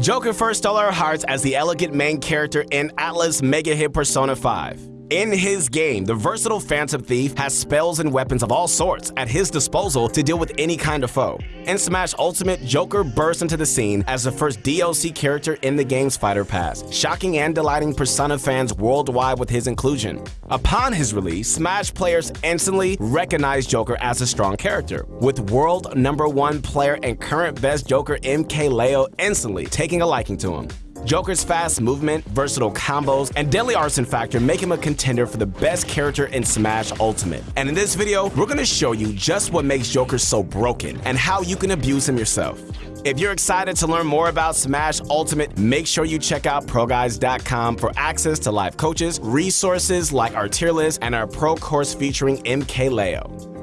Joker first stole our hearts as the elegant main character in Atlus mega hit Persona 5. In his game, the versatile Phantom Thief has spells and weapons of all sorts at his disposal to deal with any kind of foe. In Smash Ultimate, Joker bursts into the scene as the first DLC character in the game's Fighter Pass, shocking and delighting Persona fans worldwide with his inclusion. Upon his release, Smash players instantly recognized Joker as a strong character, with world number one player and current best Joker MKLeo instantly taking a liking to him. Joker's fast movement, versatile combos, and deadly Arsene factor make him a contender for the best character in Smash Ultimate. And in this video, we're gonna show you just what makes Joker so broken and how you can abuse him yourself. If you're excited to learn more about Smash Ultimate, make sure you check out ProGuides.com for access to live coaches, resources like our tier list, and our pro course featuring MKLeo.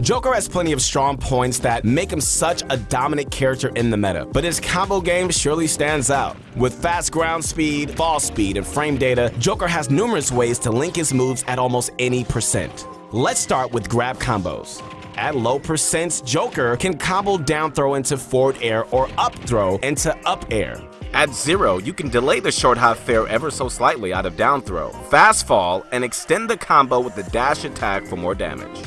Joker has plenty of strong points that make him such a dominant character in the meta, but his combo game surely stands out. With fast ground speed, fall speed, and frame data, Joker has numerous ways to link his moves at almost any percent. Let's start with grab combos. At low percents, Joker can combo down throw into forward air or up throw into up air. At zero, you can delay the short hop fair ever so slightly out of down throw, fast fall, and extend the combo with the dash attack for more damage.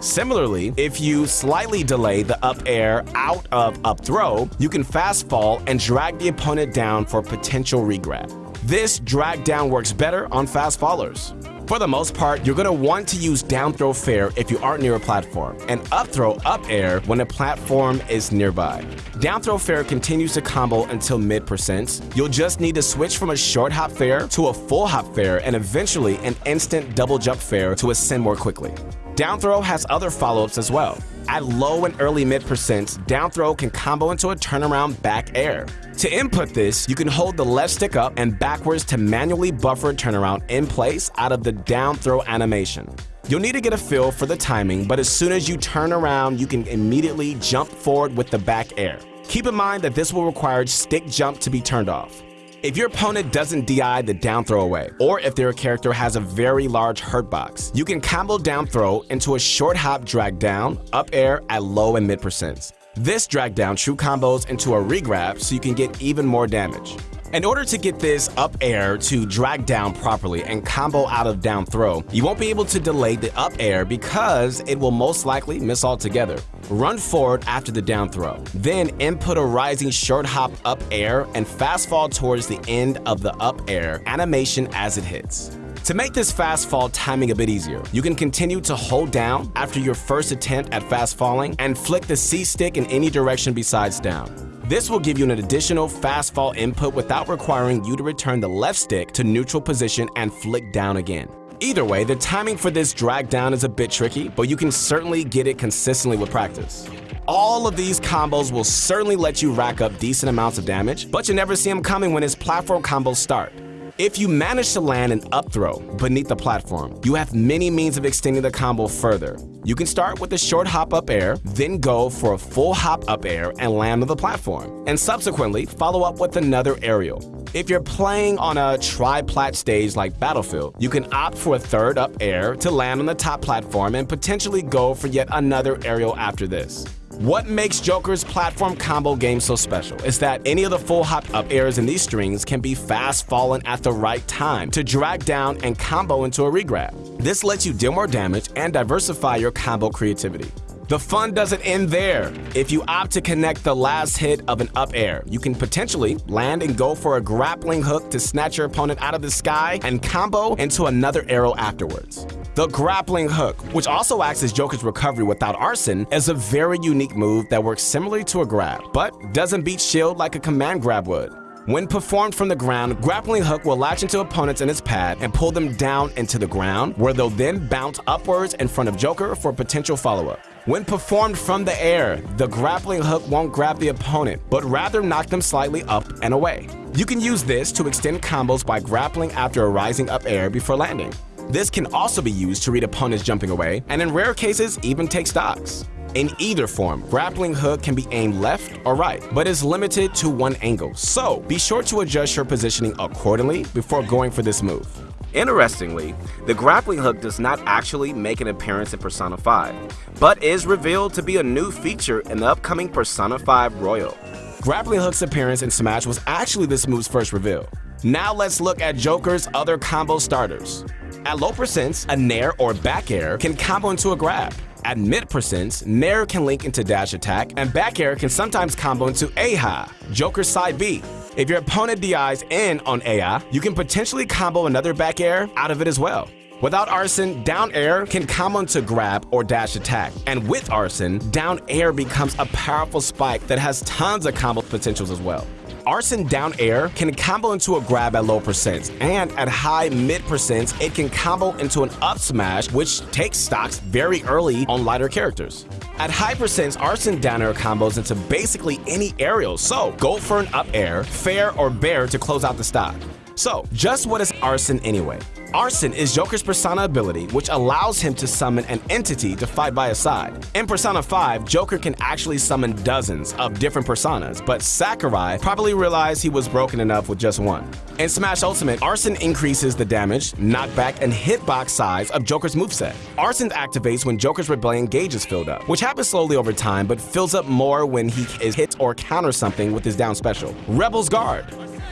Similarly, if you slightly delay the up air out of up throw, you can fast fall and drag the opponent down for potential regrab. This drag down works better on fast fallers. For the most part, you're going to want to use down throw fair if you aren't near a platform, and up throw up air when a platform is nearby. Down throw fair continues to combo until mid percents. You'll just need to switch from a short hop fair to a full hop fair and eventually an instant double jump fair to ascend more quickly. Down throw has other follow-ups as well. At low and early mid percents, down throw can combo into a turnaround back air. To input this, you can hold the left stick up and backwards to manually buffer a turnaround in place out of the down throw animation. You'll need to get a feel for the timing, but as soon as you turn around, you can immediately jump forward with the back air. Keep in mind that this will require stick jump to be turned off. If your opponent doesn't DI the down throw away, or if their character has a very large hurt box, you can combo down throw into a short hop drag down, up air at low and mid percents. This drag down true combos into a regrab so you can get even more damage. In order to get this up air to drag down properly and combo out of down throw, you won't be able to delay the up air because it will most likely miss altogether. Run forward after the down throw, then input a rising short hop up air and fast fall towards the end of the up air animation as it hits. To make this fast fall timing a bit easier, you can continue to hold down after your first attempt at fast falling and flick the C stick in any direction besides down. This will give you an additional fast fall input without requiring you to return the left stick to neutral position and flick down again. Either way, the timing for this drag down is a bit tricky, but you can certainly get it consistently with practice. All of these combos will certainly let you rack up decent amounts of damage, but you never see them coming when his platform combos start. If you manage to land an up throw beneath the platform, you have many means of extending the combo further. You can start with a short hop up air, then go for a full hop up air and land on the platform, and subsequently follow up with another aerial. If you're playing on a tri-plat stage like Battlefield, you can opt for a third up air to land on the top platform and potentially go for yet another aerial after this. What makes Joker's platform combo game so special is that any of the full hop up airs in these strings can be fast fallen at the right time to drag down and combo into a regrab. This lets you deal more damage and diversify your combo creativity. The fun doesn't end there. If you opt to connect the last hit of an up air, you can potentially land and go for a grappling hook to snatch your opponent out of the sky and combo into another arrow afterwards. The grappling hook, which also acts as Joker's recovery without Arsene, is a very unique move that works similarly to a grab, but doesn't beat shield like a command grab would. When performed from the ground, Grappling Hook will latch into opponents in its pad and pull them down into the ground, where they'll then bounce upwards in front of Joker for potential follow-up. When performed from the air, the grappling hook won't grab the opponent, but rather knock them slightly up and away. You can use this to extend combos by grappling after a rising up air before landing. This can also be used to read opponents jumping away, and in rare cases, even take stocks. In either form, grappling hook can be aimed left or right, but is limited to one angle, so be sure to adjust your positioning accordingly before going for this move. Interestingly, the grappling hook does not actually make an appearance in Persona 5, but is revealed to be a new feature in the upcoming Persona 5 Royal. Grappling hook's appearance in Smash was actually this move's first reveal. Now let's look at Joker's other combo starters. At low percents, a Nair or back air can combo into a grab. At mid percents, Nair can link into dash attack, and back air can sometimes combo into Eiha, Joker's side B. If your opponent DIs in on Eiha, you can potentially combo another back air out of it as well. Without Arsene, down air can combo into grab or dash attack. And with Arsene, down air becomes a powerful spike that has tons of combo potentials as well. Arsene down air can combo into a grab at low percents, and at high mid percents, it can combo into an up smash, which takes stocks very early on lighter characters. At high percents, Arsene down air combos into basically any aerial, so go for an up air, fair, or bair to close out the stock. So, just what is Arsene anyway? Arsene is Joker's Persona ability, which allows him to summon an entity to fight by his side. In Persona 5, Joker can actually summon dozens of different personas, but Sakurai probably realized he was broken enough with just one. In Smash Ultimate, Arsene increases the damage, knockback, and hitbox size of Joker's moveset. Arsene activates when Joker's Rebellion gauge is filled up, which happens slowly over time but fills up more when he is hit or counters something with his down special. Rebel's Guard.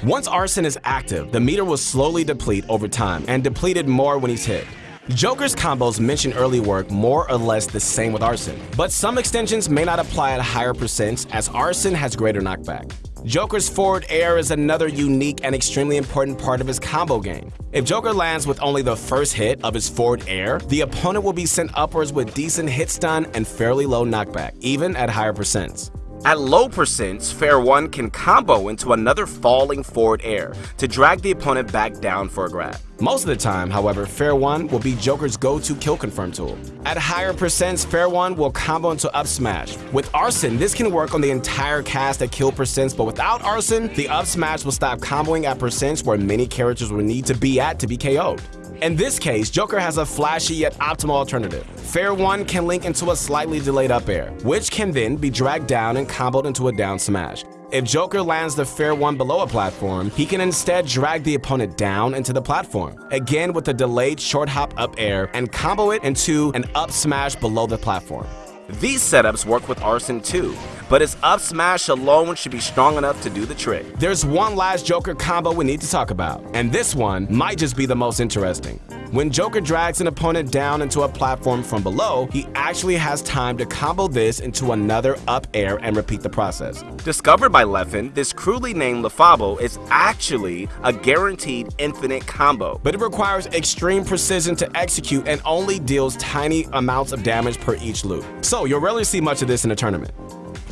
Once Arsene is active, the meter will slowly deplete over time and depleted more when he's hit. Joker's combos mentioned early work more or less the same with Arsene, but some extensions may not apply at higher percents as Arsene has greater knockback. Joker's forward air is another unique and extremely important part of his combo game. If Joker lands with only the first hit of his forward air, the opponent will be sent upwards with decent hit stun and fairly low knockback, even at higher percents. At low percents, Fair 1 can combo into another falling forward air to drag the opponent back down for a grab. Most of the time, however, Fair 1 will be Joker's go-to kill confirm tool. At higher percents, Fair 1 will combo into up smash. With Arsene, this can work on the entire cast at kill percents, but without Arsene, the up smash will stop comboing at percents where many characters will need to be at to be KO'd. In this case, Joker has a flashy yet optimal alternative. Fair 1 can link into a slightly delayed up air, which can then be dragged down and comboed into a down smash. If Joker lands the fair one below a platform, he can instead drag the opponent down into the platform, again with a delayed short hop up air and combo it into an up smash below the platform. These setups work with Arsene too, but his up smash alone should be strong enough to do the trick. There's one last Joker combo we need to talk about, and this one might just be the most interesting. When Joker drags an opponent down into a platform from below, he actually has time to combo this into another up air and repeat the process. Discovered by Leffen, this crudely named Lefabo is actually a guaranteed infinite combo. But it requires extreme precision to execute and only deals tiny amounts of damage per each loop. So you'll rarely see much of this in a tournament.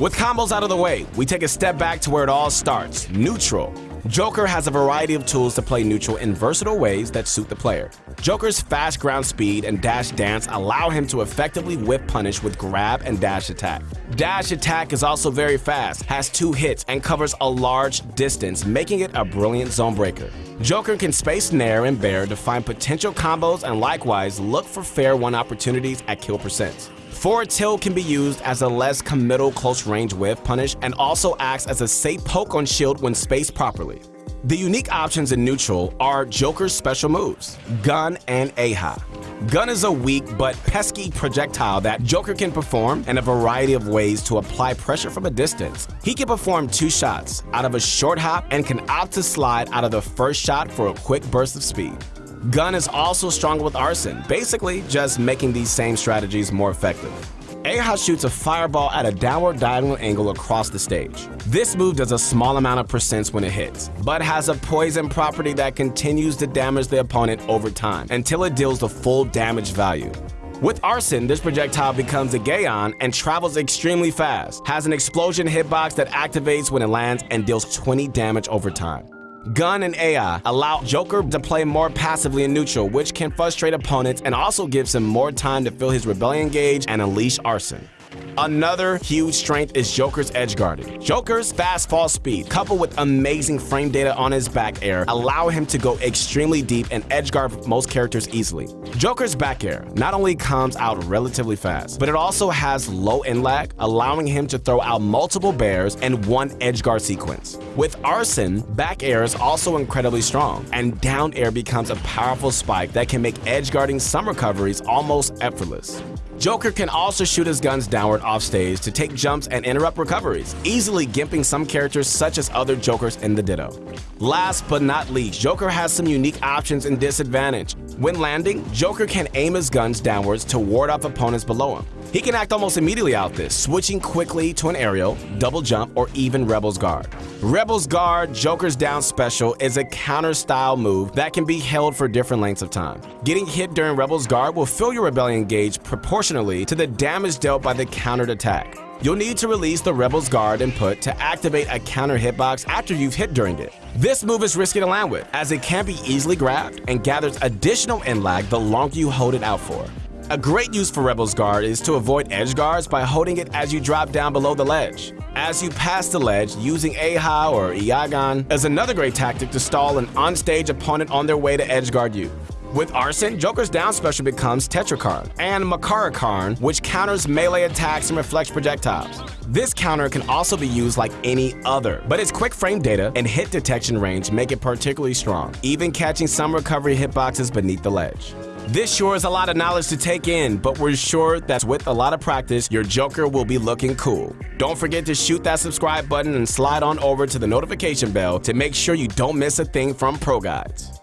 With combos out of the way, we take a step back to where it all starts, neutral. Joker has a variety of tools to play neutral in versatile ways that suit the player. Joker's fast ground speed and dash dance allow him to effectively whiff punish with grab and dash attack. Dash attack is also very fast, has two hits, and covers a large distance, making it a brilliant zone breaker. Joker can space Nair and Bair to find potential combos and likewise look for fair one opportunities at kill percents. Forward tilt can be used as a less committal close range whiff punish and also acts as a safe poke on shield when spaced properly. The unique options in neutral are Joker's special moves, Gun and Eiha. Gun is a weak but pesky projectile that Joker can perform in a variety of ways to apply pressure from a distance. He can perform two shots out of a short hop and can opt to slide out of the first shot for a quick burst of speed. Gun is also stronger with Arsene, basically just making these same strategies more effective. Eiha shoots a fireball at a downward diagonal angle across the stage. This move does a small amount of percents when it hits, but has a poison property that continues to damage the opponent over time until it deals the full damage value. With Arsene, this projectile becomes a Gaon and travels extremely fast, has an explosion hitbox that activates when it lands and deals 20 damage over time. Gun and Eiha allow Joker to play more passively in neutral, which can frustrate opponents and also gives him more time to fill his rebellion gauge and unleash Arsene. Another huge strength is Joker's edge guarding. Joker's fast fall speed, coupled with amazing frame data on his back air, allow him to go extremely deep and edge guard most characters easily. Joker's back air not only comes out relatively fast, but it also has low end lag, allowing him to throw out multiple bairs in one edge guard sequence. With Arsene, back air is also incredibly strong, and down air becomes a powerful spike that can make edge guarding some recoveries almost effortless. Joker can also shoot his guns downward off stage to take jumps and interrupt recoveries, easily gimping some characters such as other Jokers in the Ditto. Last but not least, Joker has some unique options and disadvantage. When landing, Joker can aim his guns downwards to ward off opponents below him. He can act almost immediately out this, switching quickly to an aerial, double jump, or even Rebel's Guard. Rebel's Guard, Joker's Down Special, is a counter-style move that can be held for different lengths of time. Getting hit during Rebel's Guard will fill your Rebellion gauge proportionally to the damage dealt by the countered attack. You'll need to release the Rebel's Guard input to activate a counter hitbox after you've hit during it. This move is risky to land with, as it can be easily grabbed and gathers additional end lag the longer you hold it out for. A great use for Rebel's Guard is to avoid edge guards by holding it as you drop down below the ledge. As you pass the ledge, using Eiha or Eigaon is another great tactic to stall an onstage opponent on their way to edge guard you. With Arsene, Joker's down special becomes Tetrakarn and Makarakarn, which counters melee attacks and reflects projectiles. This counter can also be used like any other, but its quick frame data and hit detection range make it particularly strong, even catching some recovery hitboxes beneath the ledge. This sure is a lot of knowledge to take in, but we're sure that with a lot of practice, your Joker will be looking cool. Don't forget to shoot that subscribe button and slide on over to the notification bell to make sure you don't miss a thing from Pro Guides.